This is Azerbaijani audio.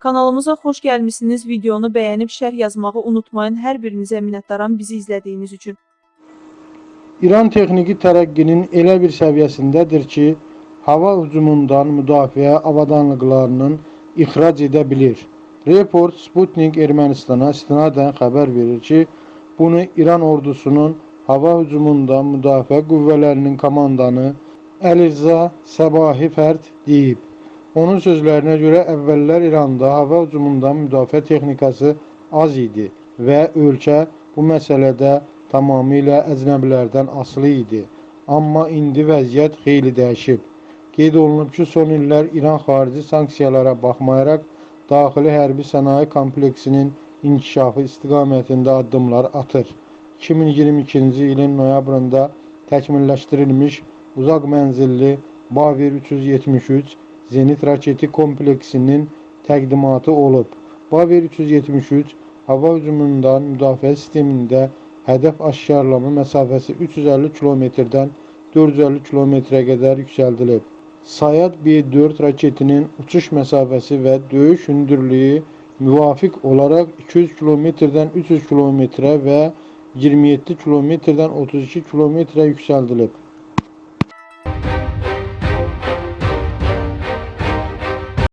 Kanalımıza xoş gəlmisiniz. Videonu bəyənib şərh yazmağı unutmayın. Hər birinizə minnətdaram bizi izlədiyiniz üçün. İran texniki tərəqqinin elə bir səviyyəsindədir ki, hava hücumundan müdafiə avadanlıqlarının ixrac edə bilir. Report Sputnik Ermənistana istinadən xəbər verir ki, bunu İran ordusunun hava hücumundan müdafiə qüvvələrinin komandanı Əliza Səbahi Fərd deyib. Onun sözlərinə görə əvvəllər İranda hava hücumundan müdafiə texnikası az idi və ölkə bu məsələdə tamamilə əcnəbilərdən asılı idi. Amma indi vəziyyət xeyli dəyişib. Qeyd olunub ki, son illər İran xarici sanksiyalara baxmayaraq daxili hərbi sənaye kompleksinin inkişafı istiqamətində addımlar atır. 2022-ci ilin noyabrında təkmilləşdirilmiş uzaq mənzilli Bavir 373 zenit raketi kompleksinin təqdimatı olub. Bavir 373 hava hücumundan müdafiə sistemində hədəf aşkarlama məsafəsi 350 kilometrdən 450 kilometrə qədər yüksəldilib. Sayad B4 raketinin uçuş məsafəsi və döyüş hündürlüyü müvafiq olaraq 200 kilometrdən 300 kilometrə və 27 kilometrdən 32 kilometrə yüksəldilib.